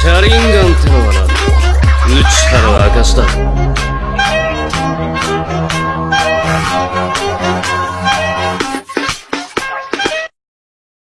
シャリンガンってのはな無知たる証だ